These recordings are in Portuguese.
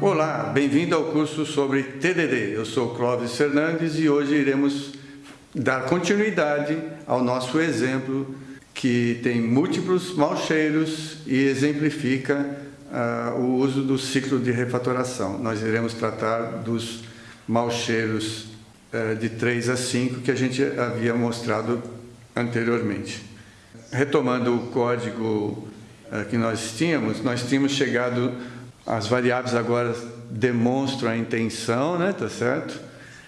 Olá, bem-vindo ao curso sobre TDD. Eu sou Clóvis Fernandes e hoje iremos dar continuidade ao nosso exemplo que tem múltiplos maus cheiros e exemplifica uh, o uso do ciclo de refatoração. Nós iremos tratar dos maus cheiros uh, de 3 a 5 que a gente havia mostrado anteriormente. Retomando o código uh, que nós tínhamos, nós tínhamos chegado as variáveis agora demonstram a intenção, né, tá certo?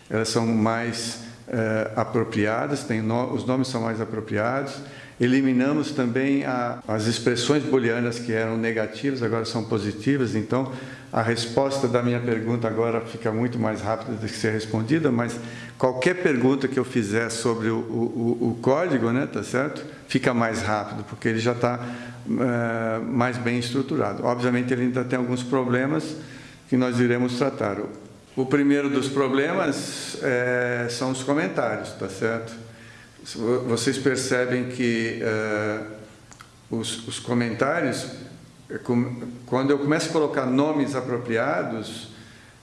Elas são mais é, apropriadas, tem no, os nomes são mais apropriados. Eliminamos também a, as expressões booleanas que eram negativas, agora são positivas, então a resposta da minha pergunta agora fica muito mais rápida de ser respondida, mas qualquer pergunta que eu fizer sobre o, o, o código, né, tá certo? Fica mais rápido, porque ele já está é, mais bem estruturado. Obviamente ele ainda tem alguns problemas que nós iremos tratar. O primeiro dos problemas é, são os comentários, tá certo? Vocês percebem que é, os, os, comentários, quando eu começo a colocar nomes apropriados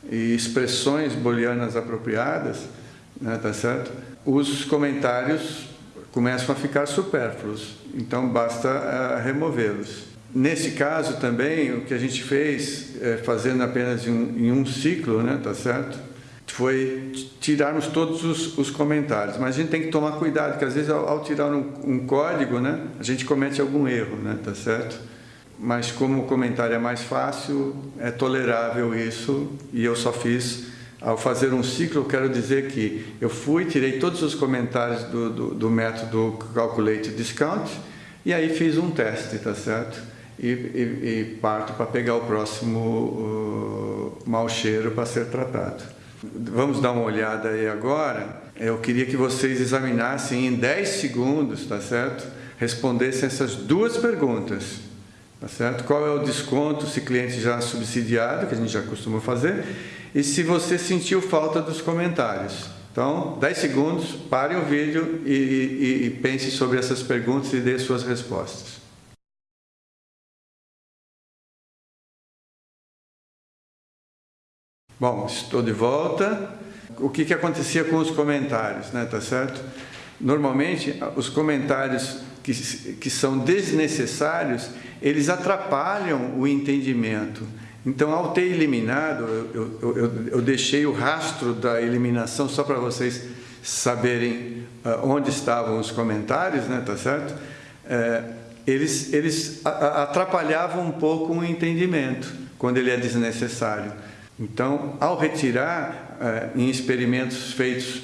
e expressões booleanas apropriadas, né, tá certo? Os comentários começam a ficar supérfluos, então basta uh, removê-los. Nesse caso também, o que a gente fez, é, fazendo apenas em um, em um, ciclo, né, tá certo? Foi tirarmos todos os, os, comentários, mas a gente tem que tomar cuidado, porque às vezes ao, ao tirar um, um, código, né, a gente comete algum erro, né, tá certo? Mas como o comentário é mais fácil, é tolerável isso, e eu só fiz ao fazer um ciclo, eu quero dizer que eu fui, tirei todos os comentários do, do, do método Calculate Discount e aí fiz um teste, tá certo? E, e, e parto para pegar o próximo uh, mau cheiro para ser tratado. Vamos dar uma olhada aí agora. Eu queria que vocês examinassem em 10 segundos, tá certo? Respondessem essas duas perguntas. Tá certo? Qual é o desconto se cliente já subsidiado, que a gente já costuma fazer, e se você sentiu falta dos comentários. Então, 10 segundos, pare o vídeo e, e, e pense sobre essas perguntas e dê suas respostas. Bom, estou de volta. O que, que acontecia com os comentários, né? Tá certo? Normalmente, os comentários que, que são desnecessários, eles atrapalham o entendimento. Então, ao ter eliminado, eu, eu, eu, eu deixei o rastro da eliminação só para vocês saberem uh, onde estavam os comentários, né, tá certo? É, eles, eles atrapalhavam um pouco o entendimento, quando ele é desnecessário. Então, ao retirar, uh, em experimentos feitos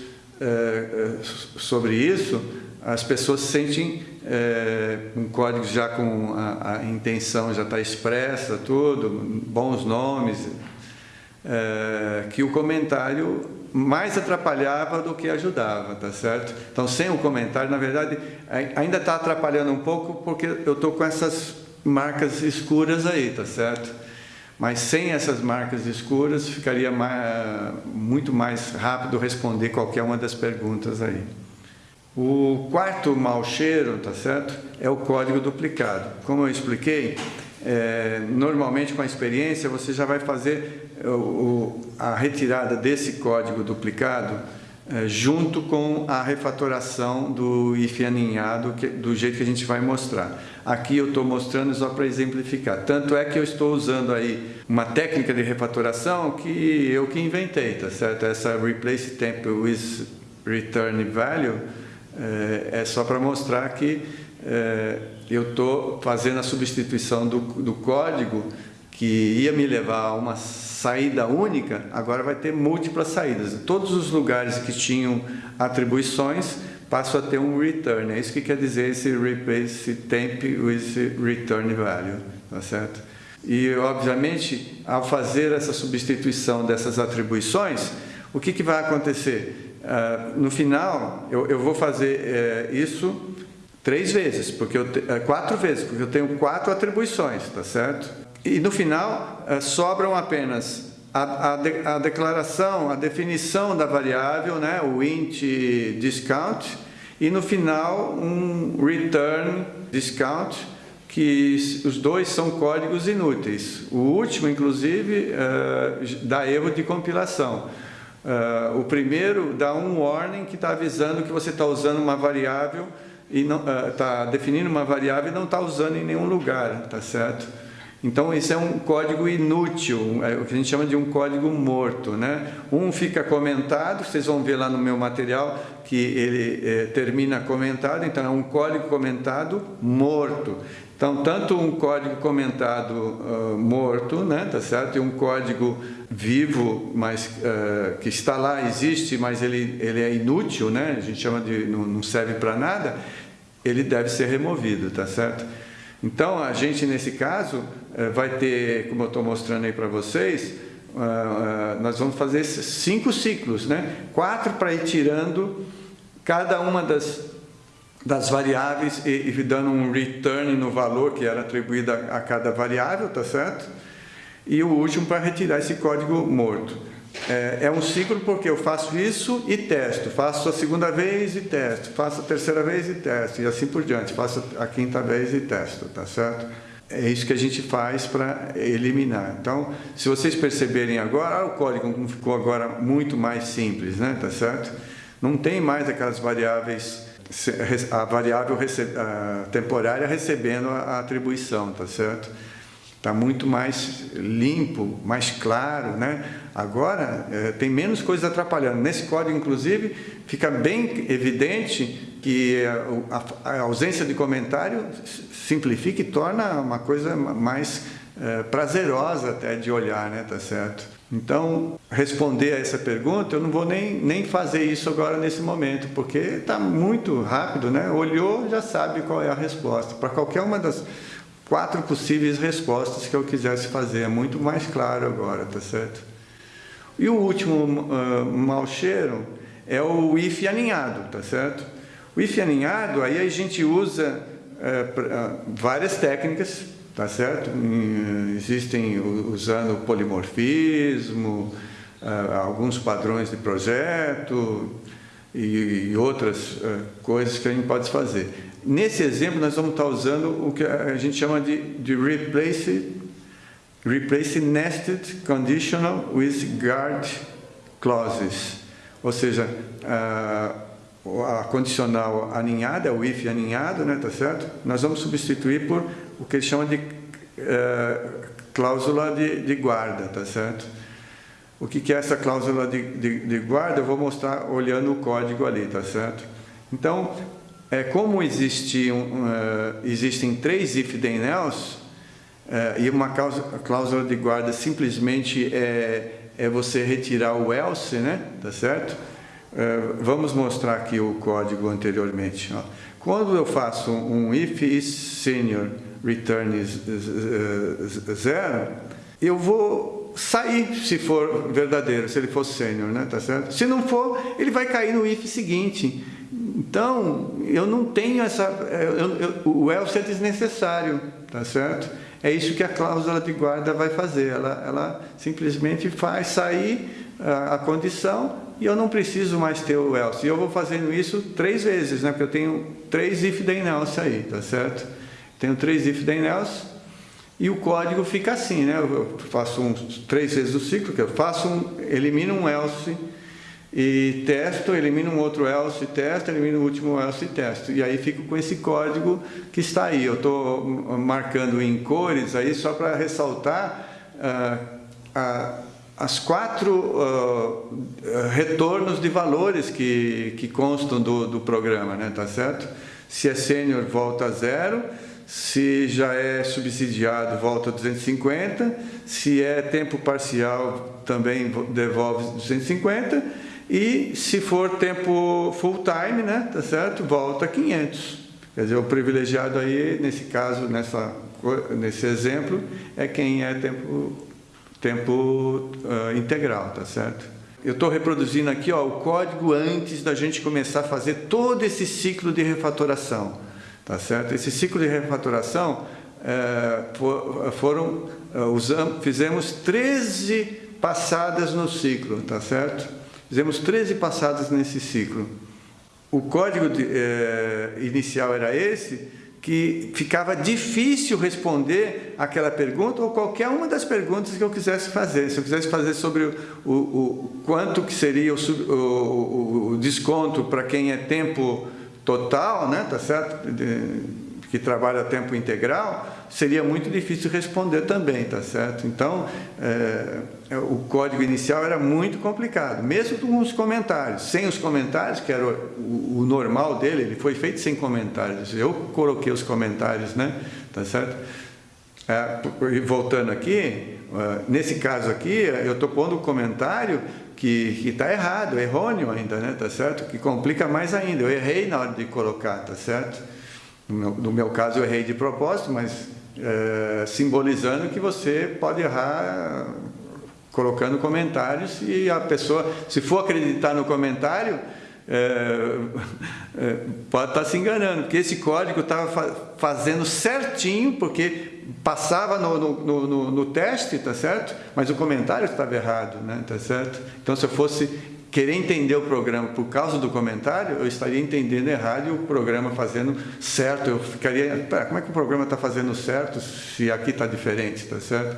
sobre isso, as pessoas sentem é, um código já com a, a intenção já está expressa, tudo, bons nomes, é, que o comentário mais atrapalhava do que ajudava, tá certo? Então, sem o comentário, na verdade, ainda está atrapalhando um pouco porque eu estou com essas marcas escuras aí, tá certo? Mas sem essas marcas escuras, ficaria mais, muito mais rápido responder qualquer uma das perguntas aí. O quarto mau cheiro, tá certo? É o código duplicado. Como eu expliquei, é, normalmente com a experiência você já vai fazer o, a retirada desse código duplicado é, junto com a refatoração do if aninhado que, do jeito que a gente vai mostrar. Aqui eu estou mostrando só para exemplificar. Tanto é que eu estou usando aí uma técnica de refatoração que eu que inventei, tá certo? Essa replace temp with return value é, é só para mostrar que é, eu estou fazendo a substituição do, do código que ia me levar a uma saída única, agora vai ter múltiplas saídas. Todos os lugares que tinham atribuições passam a ter um return. É isso que quer dizer esse replace temp with return value, tá certo? E, obviamente, ao fazer essa substituição dessas atribuições, o que, que vai acontecer? Uh, no final, eu, eu vou fazer uh, isso três vezes, porque eu te, uh, quatro vezes, porque eu tenho quatro atribuições, tá certo? E no final, eh, sobram apenas a, a, de, a, declaração, a definição da variável, né, o int discount, e no final um return discount, que os dois são códigos inúteis. O último, inclusive, uh, dá erro de compilação. Uh, o primeiro dá um warning que está avisando que você está usando uma variável e está uh, definindo uma variável e não está usando em nenhum lugar, tá certo? Então, isso é um código inútil, é o que a gente chama de um código morto. Né? Um fica comentado, vocês vão ver lá no meu material que ele é, termina comentado, então é um código comentado morto. Então, tanto um código comentado uh, morto, né, tá certo? E um código vivo, mas uh, que está lá, existe, mas ele, ele é inútil, né? A gente chama de não, não serve para nada, ele deve ser removido, tá certo? Então, a gente, nesse caso, eh, vai ter, como eu estou mostrando aí para vocês, ah, ah, nós vamos fazer cinco ciclos, né? quatro para ir tirando cada uma das, das variáveis e, e, dando um return no valor que era atribuído a, a cada variável, tá certo? E o último para retirar esse código morto. É, é, um ciclo porque eu faço isso e testo, faço a segunda vez e testo, faço a terceira vez e testo, e assim por diante, faço a quinta vez e testo, tá certo? É isso que a gente faz para eliminar. Então, se vocês perceberem agora, o código ficou agora muito mais simples, né? Tá certo? Não tem mais aquelas variáveis, a variável temporária recebendo a atribuição, tá certo? Está muito mais limpo, mais claro, né? Agora é, tem menos coisas atrapalhando. Nesse código, inclusive, fica bem evidente que a, a ausência de comentário simplifica e torna uma coisa mais é, prazerosa até de olhar, né? Tá certo? Então, responder a essa pergunta, eu não vou nem, nem fazer isso agora nesse momento, porque está muito rápido, né? Olhou, já sabe qual é a resposta. Para qualquer uma das quatro possíveis respostas que eu quisesse fazer. É muito mais claro agora, tá certo? E o último uh, mau cheiro é o if aninhado, tá certo? O if aninhado, aí a gente usa uh, várias técnicas, tá certo? Uh, existem usando polimorfismo, alguns padrões de projeto e, e outras coisas que a gente pode fazer. Nesse exemplo, nós vamos estar usando o que a gente chama de, de replace, replace nested conditional with guard clauses. Ou seja, a, a condicional aninhada, o if aninhado, né, tá certo? Nós vamos substituir por o que eles chamam de uh, cláusula de, de, guarda, tá certo? O que, que é essa cláusula de, de, de guarda? Eu vou mostrar olhando o código ali, tá certo? Então, é, como existiam, uh, existem três if then else, uh, e uma causa, cláusula de guarda simplesmente é, é você retirar o else, né? Tá certo? Uh, vamos mostrar aqui o código anteriormente. Ó. Quando eu faço um if is senior return is zero, eu vou sair se for verdadeiro, se ele for sênior, né? Tá certo? Se não for, ele vai cair no if seguinte. Então, eu não tenho essa... Eu, eu, o else é desnecessário, tá certo? É isso que a cláusula de guarda vai fazer. Ela, ela simplesmente faz sair a, a condição e eu não preciso mais ter o else. E eu vou fazendo isso três vezes, né? Porque eu tenho três if then else aí, tá certo? Tenho três if then else e o código fica assim, né? Eu faço um, três vezes o ciclo, que eu faço um, elimino um else e testo, elimino um outro else, testo, elimino o último else e testo. E aí fico com esse código que está aí. Eu estou marcando em cores aí só para ressaltar uh, uh, as quatro uh, retornos de valores que, que constam do, do programa, né? tá certo? Se é sênior, volta a zero. Se já é subsidiado, volta a 250. Se é tempo parcial, também devolve 250 e se for tempo full time, né, tá certo? Volta 500. Quer dizer, o privilegiado aí, nesse caso, nessa, nesse exemplo, é quem é tempo, tempo uh, integral, tá certo? Eu estou reproduzindo aqui ó, o código antes da gente começar a fazer todo esse ciclo de refatoração, tá certo? Esse ciclo de refatoração é, for, foram, uh, usamos, fizemos 13 passadas no ciclo, tá certo? Fizemos 13 passadas nesse ciclo. O código de, eh, inicial era esse, que ficava difícil responder aquela pergunta ou qualquer uma das perguntas que eu quisesse fazer. Se eu quisesse fazer sobre o, o, o quanto que seria o, o desconto para quem é tempo total, né, tá certo? De, que trabalha a tempo integral, seria muito difícil responder também, tá certo? Então, é, o código inicial era muito complicado, mesmo com os comentários. Sem os comentários, que era o, o normal dele, ele foi feito sem comentários. Eu coloquei os comentários, né? Tá certo? É, voltando aqui, é, nesse caso aqui, eu estou pondo um comentário que está errado, errôneo ainda, né? Tá certo? Que complica mais ainda. Eu errei na hora de colocar, tá certo? No meu, no meu caso, eu errei de propósito, mas é, simbolizando que você pode errar colocando comentários e a pessoa, se for acreditar no comentário, é, é, pode estar se enganando, porque esse código estava fa fazendo certinho, porque passava no, no, no, no, teste, tá certo? Mas o comentário estava errado, né? Tá certo? Então, se eu fosse querer entender o programa por causa do comentário, eu estaria entendendo errado e o programa fazendo certo. Eu ficaria, como é que o programa está fazendo certo se aqui está diferente, tá certo?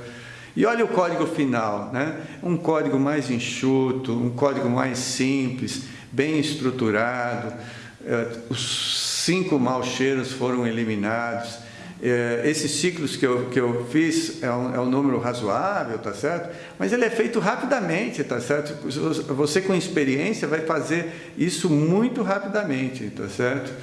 E olha o código final, né? Um código mais enxuto, um código mais simples, bem estruturado. Eh, os cinco maus cheiros foram eliminados é, esses ciclos que eu, que eu fiz é um, é um número razoável, tá certo? Mas ele é feito rapidamente, tá certo? Você com experiência vai fazer isso muito rapidamente, tá certo?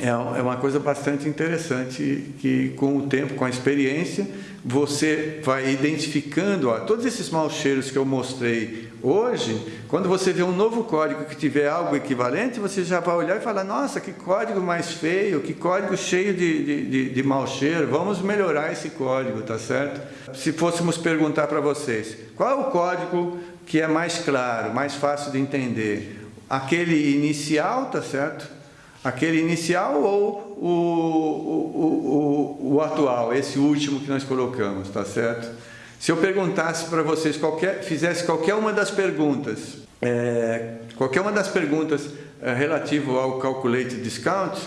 É, é uma coisa bastante interessante que com o tempo, com a experiência, você vai identificando ó, todos esses maus cheiros que eu mostrei hoje, quando você vê um novo código que tiver algo equivalente, você já vai olhar e falar, nossa, que código mais feio, que código cheio de, de, de, de mau cheiro, vamos melhorar esse código, tá certo? Se fôssemos perguntar para vocês, qual é o código que é mais claro, mais fácil de entender? Aquele inicial, tá certo? Aquele inicial ou o, o, o, o, atual, esse último que nós colocamos, tá certo? Se eu perguntasse para vocês, qualquer, fizesse qualquer uma das perguntas, é, qualquer uma das perguntas é, relativo ao calculate discount,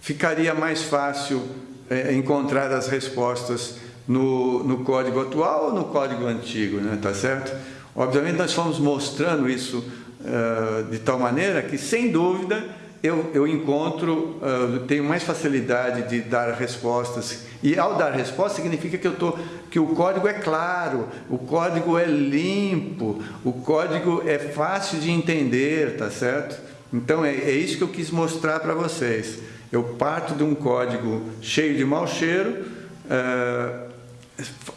ficaria mais fácil é, encontrar as respostas no, no código atual ou no código antigo, né? tá certo? Obviamente nós fomos mostrando isso uh, de tal maneira que, sem dúvida, eu, eu encontro, uh, tenho mais facilidade de dar respostas. E ao dar resposta significa que, eu tô, que o código é claro, o código é limpo, o código é fácil de entender, tá certo? Então é, é isso que eu quis mostrar para vocês. Eu parto de um código cheio de mau cheiro, uh,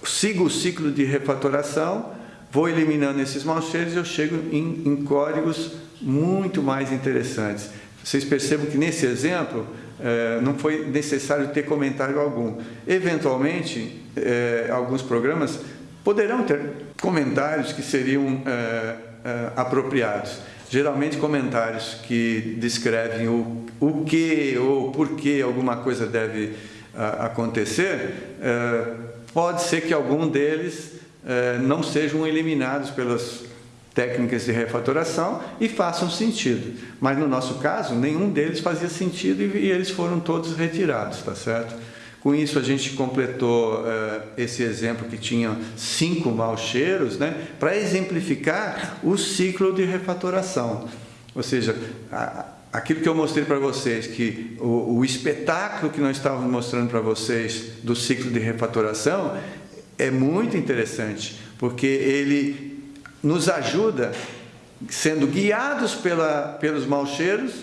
sigo o ciclo de refatoração, vou eliminando esses maus cheiros e eu chego em, em códigos muito mais interessantes. Vocês percebam que nesse exemplo é, não foi necessário ter comentário algum. Eventualmente, é, alguns programas poderão ter comentários que seriam é, apropriados. Geralmente comentários que descrevem o, o que ou por que alguma coisa deve acontecer, pode ser que algum deles não sejam eliminados pelas técnicas de refatoração e façam sentido. Mas no nosso caso, nenhum deles fazia sentido e, eles foram todos retirados, tá certo? Com isso, a gente completou uh, esse exemplo que tinha cinco maus cheiros, né, para exemplificar o ciclo de refatoração. Ou seja, a, aquilo que eu mostrei para vocês, que o, o espetáculo que nós estávamos mostrando para vocês do ciclo de refatoração é muito interessante, porque ele nos ajuda, sendo guiados pela, pelos maus cheiros,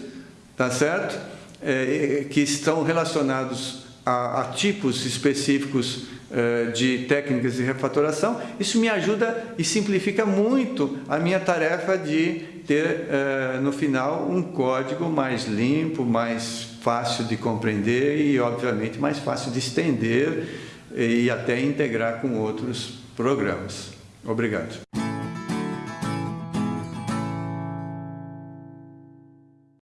tá certo? É, que estão relacionados a, a tipos específicos é, de técnicas de refatoração, isso me ajuda e simplifica muito a minha tarefa de ter, é, no final, um código mais limpo, mais fácil de compreender e, obviamente, mais fácil de estender e até integrar com outros programas. Obrigado.